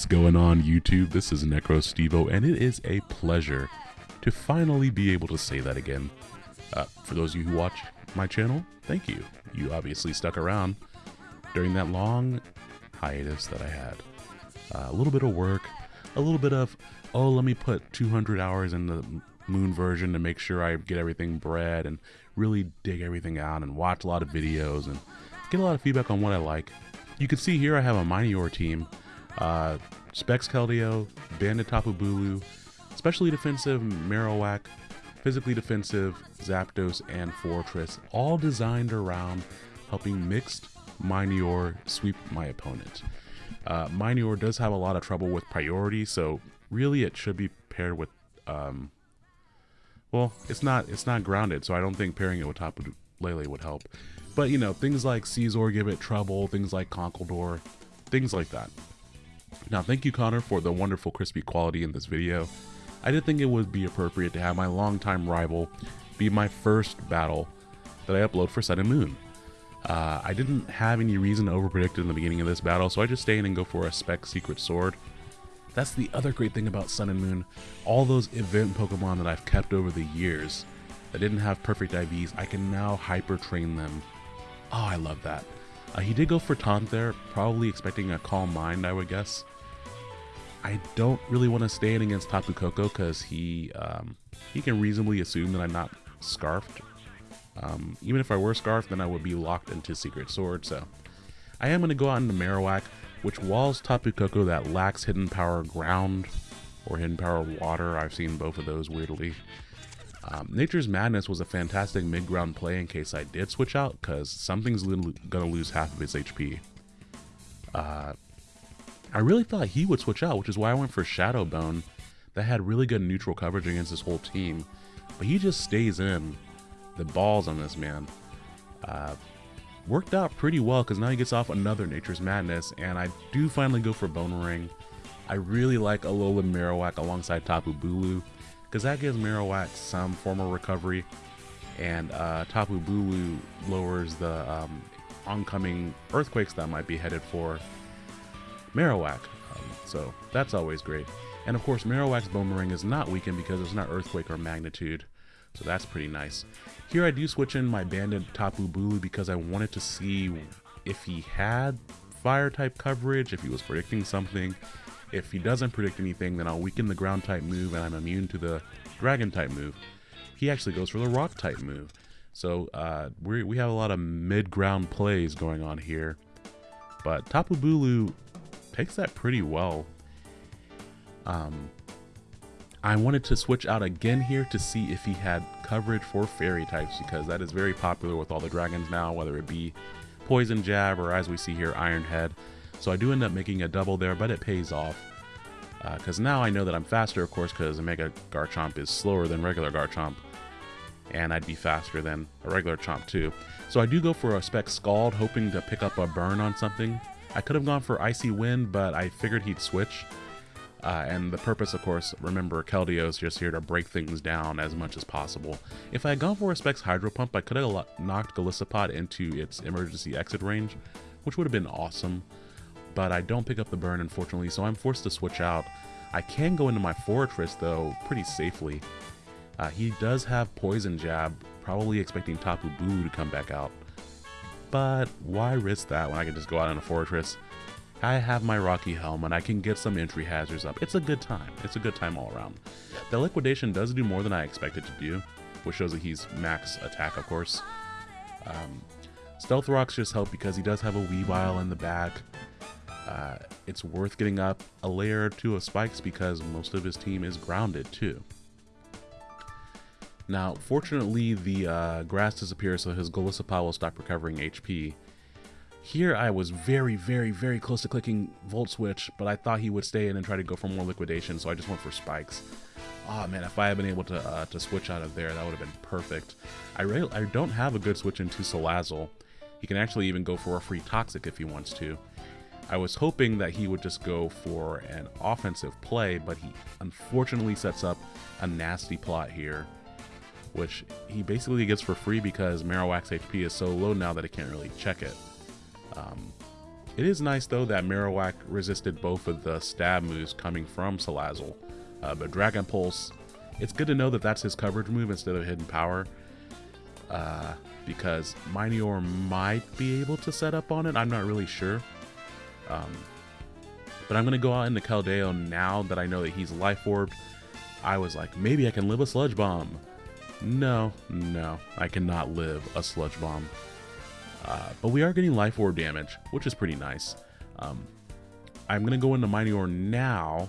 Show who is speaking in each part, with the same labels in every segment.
Speaker 1: What's going on YouTube? This is NecroStevo and it is a pleasure to finally be able to say that again. Uh, for those of you who watch my channel, thank you. You obviously stuck around during that long hiatus that I had. Uh, a little bit of work, a little bit of, oh, let me put 200 hours in the moon version to make sure I get everything bred and really dig everything out and watch a lot of videos and get a lot of feedback on what I like. You can see here I have a Minior team. Uh, Specs Keldeo, Bandit Tapu Bulu, Specially Defensive Marowak, Physically Defensive Zapdos, and Forretress, all designed around helping mixed Minior sweep my opponent. Uh, Minior does have a lot of trouble with priority, so really it should be paired with um, well, it's not it's not grounded, so I don't think pairing it with Tapu Lele would help. But you know, things like Scizor give it trouble, things like Conkeldurr, things like that. Now, thank you, Connor, for the wonderful crispy quality in this video. I did think it would be appropriate to have my longtime rival be my first battle that I upload for Sun and Moon. Uh, I didn't have any reason to overpredict in the beginning of this battle, so I just stay in and go for a Spec Secret Sword. That's the other great thing about Sun and Moon. All those event Pokemon that I've kept over the years that didn't have perfect IVs, I can now hyper train them. Oh, I love that. Uh, he did go for Taunt there, probably expecting a Calm Mind, I would guess. I don't really want to stand against Tapu Koko because he um, he can reasonably assume that I'm not Scarfed. Um, even if I were Scarfed, then I would be locked into Secret Sword, so... I am going to go out into Marowak, which walls Tapu Koko that lacks Hidden Power Ground or Hidden Power Water. I've seen both of those weirdly. Um, Nature's Madness was a fantastic mid-ground play in case I did switch out, because something's going to lose half of its HP. Uh, I really thought he would switch out, which is why I went for Shadow Bone. That had really good neutral coverage against his whole team. But he just stays in. The balls on this man. Uh, worked out pretty well because now he gets off another Nature's Madness. And I do finally go for Bonemerang. I really like Alolan Marowak alongside Tapu Bulu because that gives Marowak some form of recovery. And uh, Tapu Bulu lowers the um, oncoming earthquakes that might be headed for Marowak. Um, so that's always great. And of course, Marowak's Bonemerang is not weakened because it's not Earthquake or Magnitude. So that's pretty nice. Here I do switch in my Bandit Tapu Bulu because I wanted to see if he had fire type coverage, if he was predicting something. If he doesn't predict anything, then I'll weaken the ground type move and I'm immune to the dragon type move. He actually goes for the rock type move. So uh, we we have a lot of mid-ground plays going on here. But Tapu Bulu takes that pretty well. Um, I wanted to switch out again here to see if he had coverage for fairy types because that is very popular with all the dragons now, whether it be Poison Jab or as we see here, Iron Head. So I do end up making a double there, but it pays off. Because uh, now I know that I'm faster, of course, because Mega Garchomp is slower than regular Garchomp. And I'd be faster than a regular Chomp too. So I do go for a Spec Scald, hoping to pick up a burn on something. I could have gone for Icy Wind, but I figured he'd switch. Uh, and the purpose, of course, remember, Keldeo is just here to break things down as much as possible. If I had gone for a Specs Hydro Pump, I could have knocked Golisopod into its emergency exit range, which would have been awesome. But I don't pick up the burn, unfortunately, so I'm forced to switch out. I can go into my Forretress though, pretty safely. Uh, he does have Poison Jab, probably expecting Tapu Bulu to come back out. But why risk that when I can just go out in a Forretress? I have my Rocky Helmet, I can get some entry hazards up. It's a good time. It's a good time all around. The liquidation does do more than I expected to do, which shows that he's max attack, of course. Um, Stealth Rocks just help because he does have a Weavile in the back. Uh, it's worth getting up a layer or two of spikes because most of his team is grounded too. Now, fortunately, the uh, grass disappears, so his Golisopod will stop recovering HP. Here, I was very, very, very close to clicking Volt Switch, but I thought he would stay in and try to go for more liquidation, so I just went for spikes. Oh man, if I had been able to uh, to switch out of there, that would have been perfect. I, really, I don't have a good switch into Salazzle. He can actually even go for a free Toxic if he wants to. I was hoping that he would just go for an offensive play, but he unfortunately sets up a nasty plot here which he basically gets for free because Marowak's HP is so low now that it can't really check it. Um, It is nice though that Marowak resisted both of the stab moves coming from Salazzle, uh, but Dragon Pulse, it's good to know that that's his coverage move instead of Hidden Power, uh, because Minior might be able to set up on it, I'm not really sure. Um, but I'm to go out into Keldeo now that I know that he's Life Orbed. I was like, maybe I can live a Sludge Bomb. No, no, I cannot live a Sludge Bomb. Uh, but we are getting life orb damage, which is pretty nice. Um, I'm to go into Minior now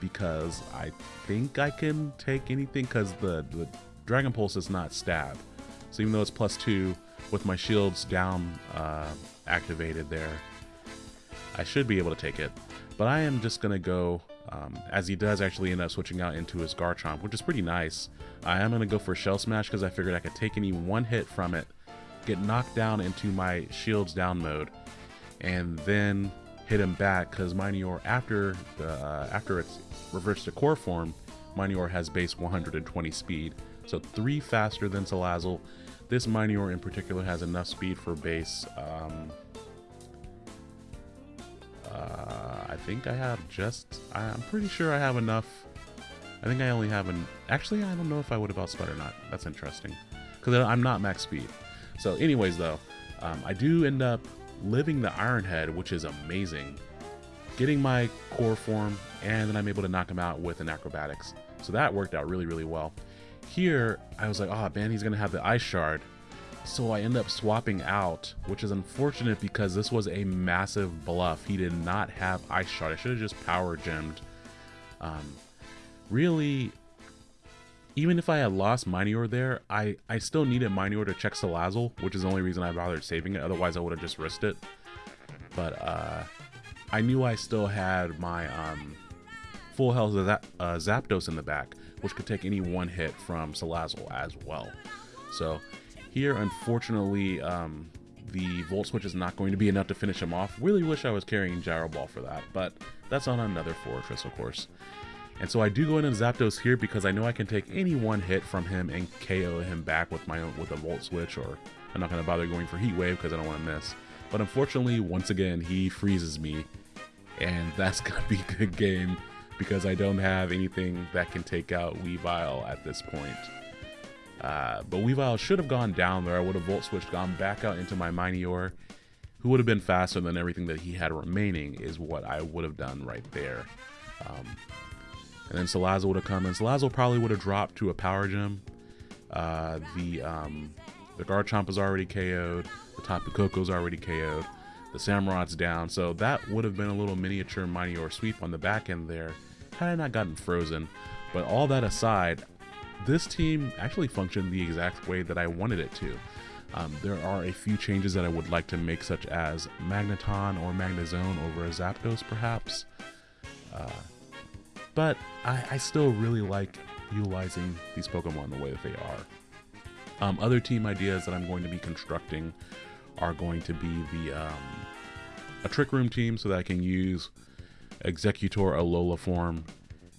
Speaker 1: because I think I can take anything because the, the Dragon Pulse is not stab. So even though it's plus two with my shields down uh, activated there, I should be able to take it. But I am just going to go, um, as he does actually end up switching out into his Garchomp, which is pretty nice. I am going to go for Shell Smash because I figured I could take any one hit from it get knocked down into my shields down mode, and then hit him back because Minior after the uh, after it's reversed to core form, Minior has base 120 speed, so three faster than Salazzle. This Minior in particular has enough speed for base. Um, uh, I think I have just. I'm pretty sure I have enough. I think I only have an. Actually, I don't know if I would have outsped or not. That's interesting because I'm not max speed. So anyways, though, um, I do end up living the Iron Head, which is amazing. Getting my core form, and then I'm able to knock him out with an acrobatics. So that worked out really, really well. Here, I was like, oh man, he's gonna have the Ice Shard. So I end up swapping out, which is unfortunate because this was a massive bluff. He did not have Ice Shard. I should have just Power Gemmed. Um, really, even if I had lost Minior there, I, I still needed Minior to check Salazzle, which is the only reason I bothered saving it. Otherwise, I would have just risked it. But uh, I knew I still had my um, full health of that, uh, Zapdos in the back, which could take any one hit from Salazzle as well. So here, unfortunately, um, the Volt Switch is not going to be enough to finish him off. Really wish I was carrying Gyro Ball for that, but that's on another Forretress, of course. And so I do go in into Zapdos here because I know I can take any one hit from him and KO him back with my own, with a Volt Switch, or I'm not going to bother going for Heat Wave because I don't want to miss. But unfortunately, once again, he freezes me, and that's going to be a good game because I don't have anything that can take out Weavile at this point. Uh, but Weavile should have gone down there. I would have Volt Switched, gone back out into my Minior, who would have been faster than everything that he had remaining, is what I would have done right there. Um, and then Salazzle would have come in. Salazzle probably would have dropped to a power gem. Uh, the um, the Garchomp is already KO'd. The Tapu Koko's already KO'd. The Samurott's down. So that would have been a little miniature Minior sweep on the back end there had I not gotten frozen. But all that aside, this team actually functioned the exact way that I wanted it to. Um, there are a few changes that I would like to make, such as Magneton or Magnezone over a Zapdos, perhaps. Uh, but I, I still really like utilizing these Pokemon the way that they are. Um, other team ideas that I'm going to be constructing are going to be the um, a Trick Room team so that I can use Exeggutor Alola form,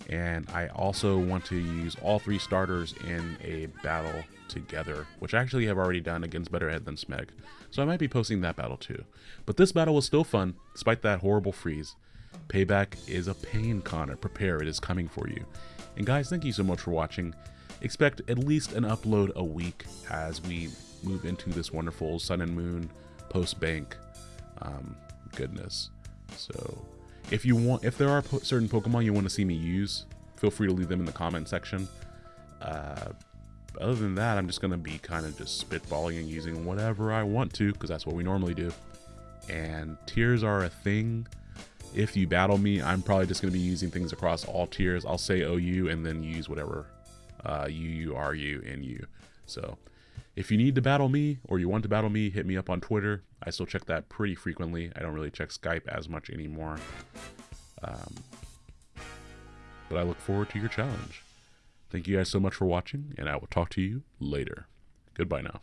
Speaker 1: and I also want to use all three starters in a battle together, which I actually have already done against Better Head than Smeg. So I might be posting that battle too. But this battle was still fun, despite that horrible freeze. Payback is a pain, Connor. Prepare, it is coming for you. And guys, thank you so much for watching. Expect at least an upload a week as we move into this wonderful Sun and Moon post bank um, goodness. So, if you want, if there are po certain Pokemon you want to see me use, feel free to leave them in the comment section. Uh, other than that, I'm just gonna be kind of just spitballing and using whatever I want to, because that's what we normally do. And tiers are a thing if you battle me, I'm probably just going to be using things across all tiers. I'll say OU and then use whatever uh, UU, RU, and U. So if you need to battle me or you want to battle me, hit me up on Twitter. I still check that pretty frequently. I don't really check Skype as much anymore. Um, but I look forward to your challenge. Thank you guys so much for watching, and I will talk to you later. Goodbye now.